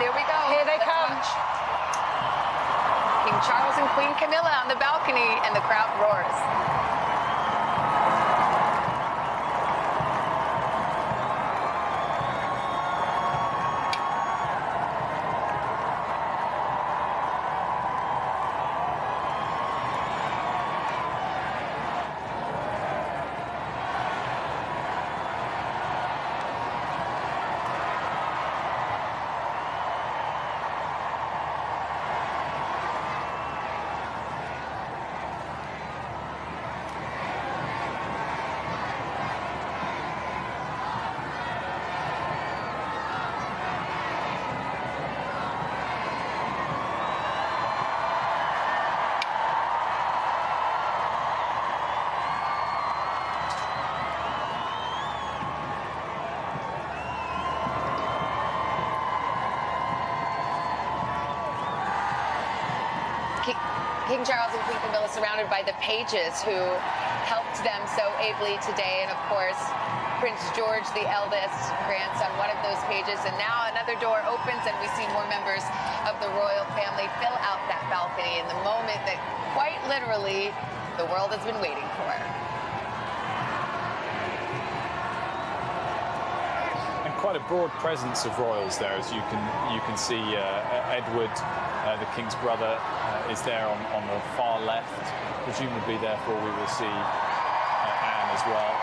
there we go. Here they Let's come. watch. King Charles and Queen Camilla on the balcony, and the crowd roars. King Charles and Queen Camilla surrounded by the pages who helped them so ably today. And of course, Prince George, the eldest grandson, one of those pages. And now another door opens and we see more members of the royal family fill out that balcony in the moment that quite literally the world has been waiting for. And quite a broad presence of royals there, as you can you can see. Uh, Edward, uh, the king's brother, uh, is there on, on the far left. Presumably, therefore, we will see uh, Anne as well.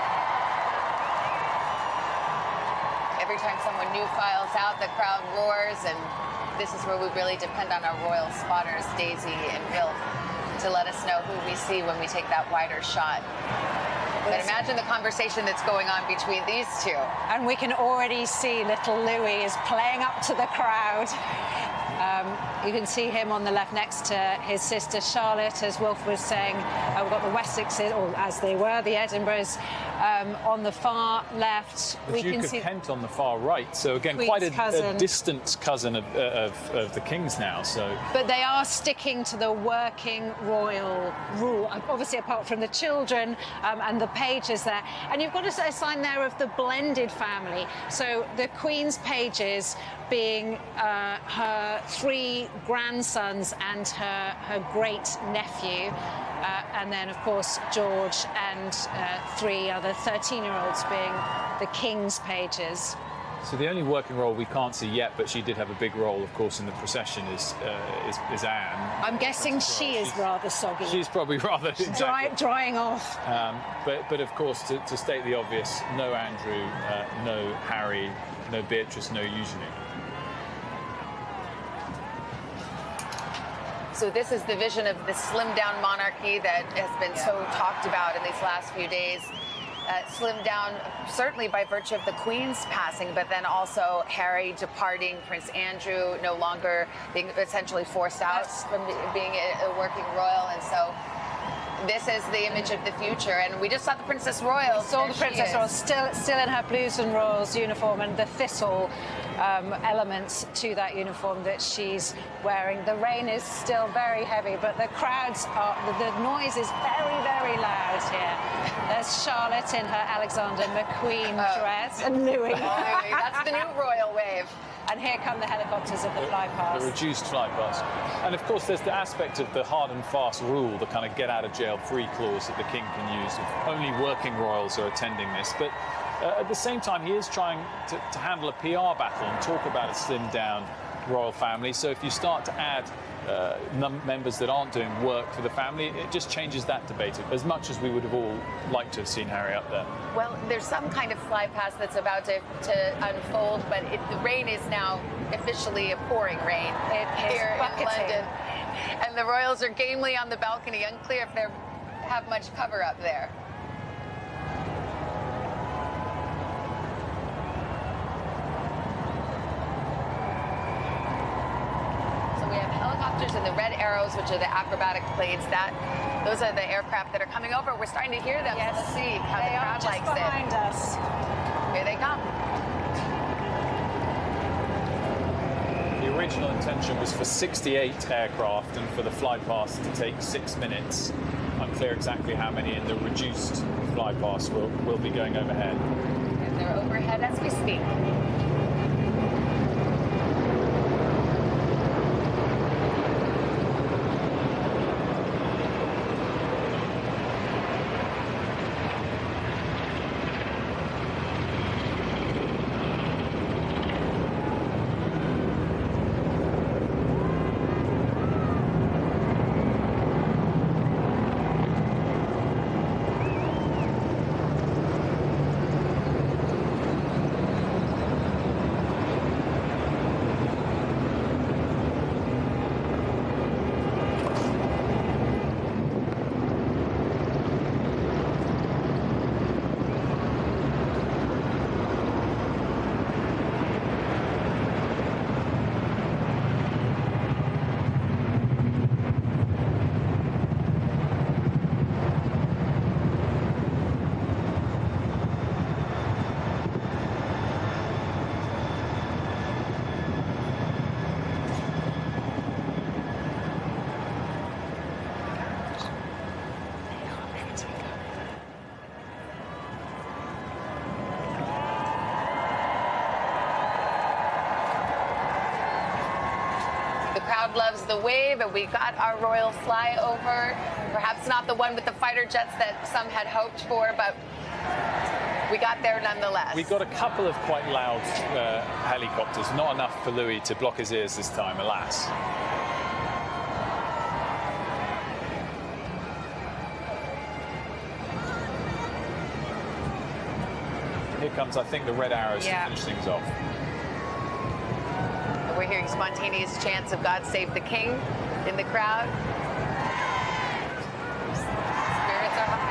Every time someone new files out, the crowd roars, and this is where we really depend on our royal spotters, Daisy and Bill, to let us know who we see when we take that wider shot. But imagine the conversation that's going on between these two. And we can already see little Louis is playing up to the crowd. Um, you can see him on the left next to his sister Charlotte, as Wolf was saying. Uh, we've got the Wessexes, or as they were, the Edinburghs, um, on the far left. The we Duke can of see Kent on the far right. So again, Queen's quite a, a cousin. distant cousin of, uh, of, of the king's now. So But they are sticking to the working royal rule, obviously apart from the children um, and the pages there. And you've got a, a sign there of the blended family. So the Queen's pages being uh, her three grandsons and her, her great nephew. Uh, and then, of course, George and uh, three other 13 year olds being the King's pages. So the only working role we can't see yet, but she did have a big role, of course, in the procession, is uh, is, is Anne. I'm guessing she is rather soggy. She's probably rather Dry, exactly. drying off. Um, but but of course, to, to state the obvious, no Andrew, uh, no Harry, no Beatrice, no Eugenie. So this is the vision of the slimmed down monarchy that has been so talked about in these last few days. Uh, slimmed down certainly by virtue of the Queen's passing, but then also Harry departing, Prince Andrew no longer being essentially forced out from being a, a working royal, and so this is the image of the future. And we just saw the Princess Royal. We saw There the Princess. Royal still, still in her blues and royals uniform and the thistle um, elements to that uniform that she's wearing. The rain is still very heavy, but the crowds are, the, the noise is very, very loud here. There's Charlotte in her Alexander McQueen Oh. dress and Louis. Oh, That's the new royal wave. and here come the helicopters of the fly The reduced flight pass. And of course, there's the aspect of the hard and fast rule, the kind of get out of jail free clause that the king can use. If only working royals are attending this. But uh, at the same time, he is trying to, to handle a PR battle and talk about a slimmed down royal family. So if you start to add uh, num- members that aren't doing work for the family, it just changes that debate as much as we would have all liked to have seen Harry up there. Well, there's some kind of fly past that's about to, to unfold, but it, the rain is now officially a pouring rain It is here in. London. And the Royals are gamely on the balcony, unclear if they have much cover up there. So we have helicopters and the red arrows, which are the acrobatic blades. That those are the aircraft that are coming over. We're starting to hear them. So let's see how they the are crowd just likes it. behind us. Here they come. The original intention was for 68 aircraft and for the fly past to take six minutes. Unclear exactly how many in the reduced fly past will, will be going overhead. And they're overhead as we speak. Loves the wave, and we got our royal flyover. Perhaps not the one with the fighter jets that some had hoped for, but we got there nonetheless. We got a couple of quite loud uh, helicopters, not enough for Louis to block his ears this time, alas. Here comes, I think, the red arrows Yeah. to finish things off. Hearing spontaneous chants of God Save the King in the crowd. Spirits are high.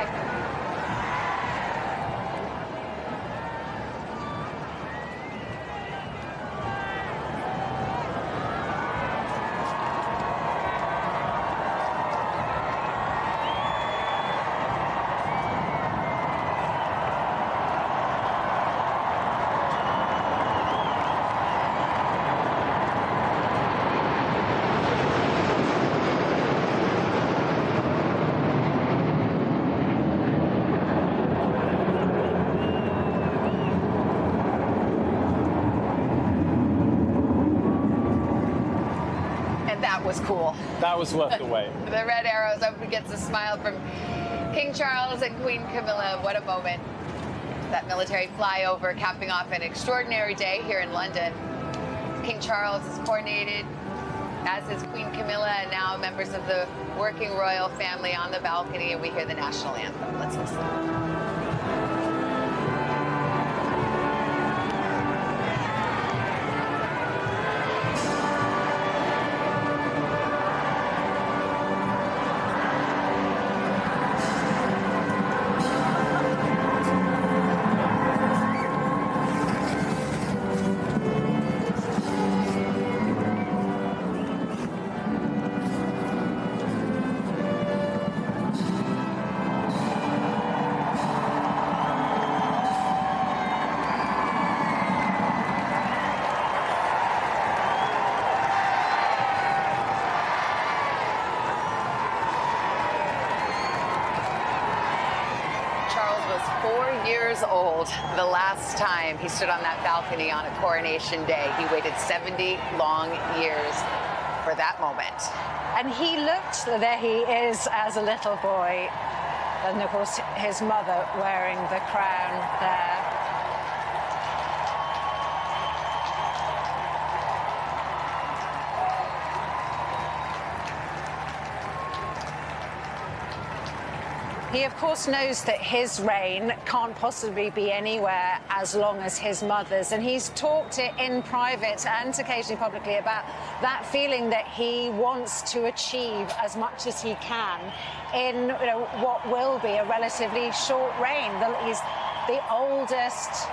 And that was cool. That was worth the wait. The red arrows up gets a smile from King Charles and Queen Camilla. What a moment. That military flyover capping off an extraordinary day here in London. King Charles is coronated, as is Queen Camilla, and now members of the working royal family on the balcony, and we hear the national anthem. Let's listen. Years old the last time he stood on that balcony on a coronation day. He waited 70 long years for that moment. And he looked, there he is as a little boy. And of course, his mother wearing the crown there. He, of course, knows that his reign can't possibly be anywhere as long as his mother's. And he's talked it in private and occasionally publicly about that feeling that he wants to achieve as much as he can in you know, what will be a relatively short reign. He's the oldest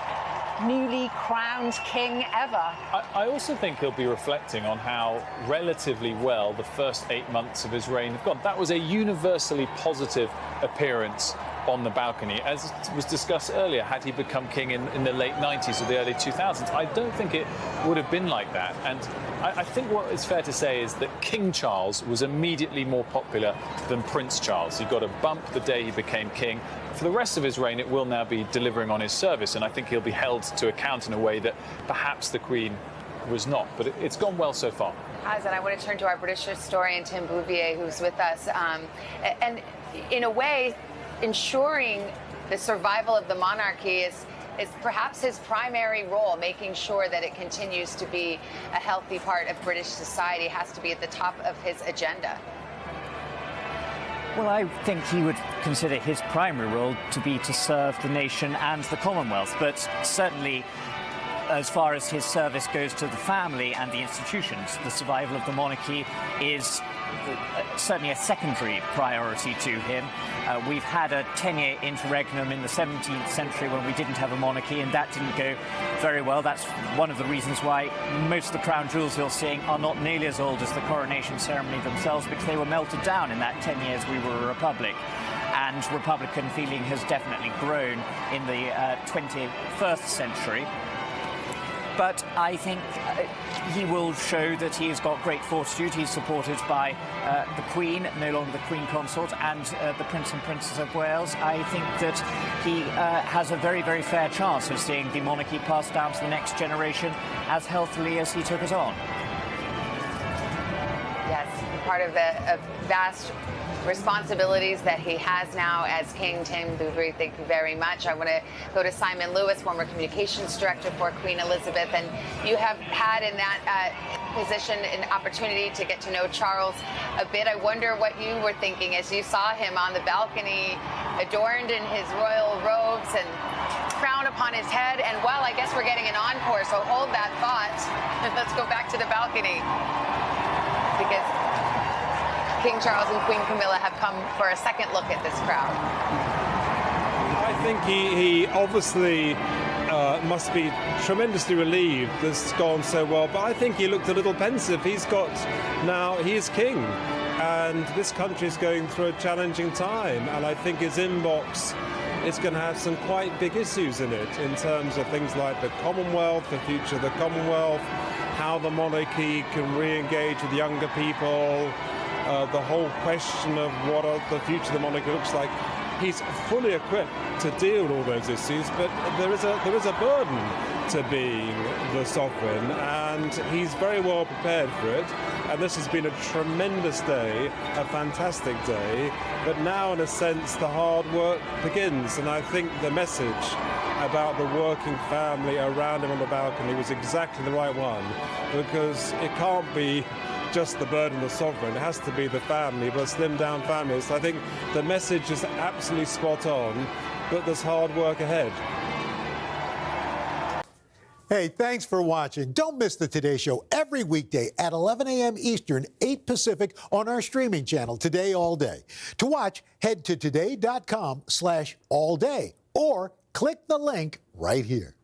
newly crowned king ever. I, I also think he'll be reflecting on how relatively well the first eight months of his reign have gone. That was a universally positive appearance on the balcony. As was discussed earlier, had he become king in, in the late 90s or the early 2000s, I don't think it would have been like that. And I, I think what is fair to say is that King Charles was immediately more popular than Prince Charles. He got a bump the day he became king. For the rest of his reign, it will now be delivering on his service, and I think he'll be held to account in a way that perhaps the Queen was not. But it, it's gone well so far. Has, and I want to turn to our British historian, Tim Bouverie, who's with us. Um, and in a way, ensuring the survival of the monarchy is, is perhaps his primary role, making sure that it continues to be a healthy part of British society has to be at the top of his agenda. Well, I think he would consider his primary role to be to serve the nation and the Commonwealth, but certainly as far as his service goes to the family and the institutions, the survival of the monarchy is certainly a secondary priority to him. Uh, we've had a 10-year interregnum in the 17th century when we didn't have a monarchy, and that didn't go very well. That's one of the reasons why most of the crown jewels you're seeing are not nearly as old as the coronation ceremony themselves, because they were melted down in that 10 years we were a republic and Republican feeling has definitely grown in the uh, 21st century. But I think uh, he will show that he has got great fortitude. He's supported by uh, the Queen, no longer the Queen Consort, and uh, the Prince and Princess of Wales. I think that he uh, has a very, very fair chance of seeing the monarchy passed down to the next generation as healthily as he took it on. Yes, part of the vast responsibilities that he has now as King Tim Boothby. Thank you very much. I want to go to Simon Lewis, former communications director for Queen Elizabeth, and you have had in that uh, position an opportunity to get to know Charles a bit. I wonder what you were thinking as you saw him on the balcony, adorned in his royal robes and crown upon his head. And well, I guess we're getting an encore, so hold that thought. Let's go back to the balcony because King Charles and Queen Camilla have come for a second look at this crowd. I think he, he obviously uh, must be tremendously relieved this has gone so well, but I think he looked a little pensive. He's got now, he is king, and this country is going through a challenging time, and I think his inbox is going to have some quite big issues in it in terms of things like the Commonwealth, the future of the Commonwealth, how the monarchy can re engage with younger people, uh, the whole question of what the future of the monarchy looks like. He's fully equipped to deal with all those issues, but there is a there is a burden to being the sovereign, and he's very well prepared for it. And this has been a tremendous day, a fantastic day. But now, in a sense, the hard work begins, and I think the message about the working family around him on the balcony was exactly the right one, because it can't be just the burden of sovereign. It has to be the family, but slim down families. I think the message is absolutely spot on, but there's hard work ahead. Hey, thanks for watching. Don't miss the Today Show every weekday at 11 a.m. Eastern, 8 Pacific on our streaming channel, Today All Day. To watch, head to today.com slash all day or click the link right here.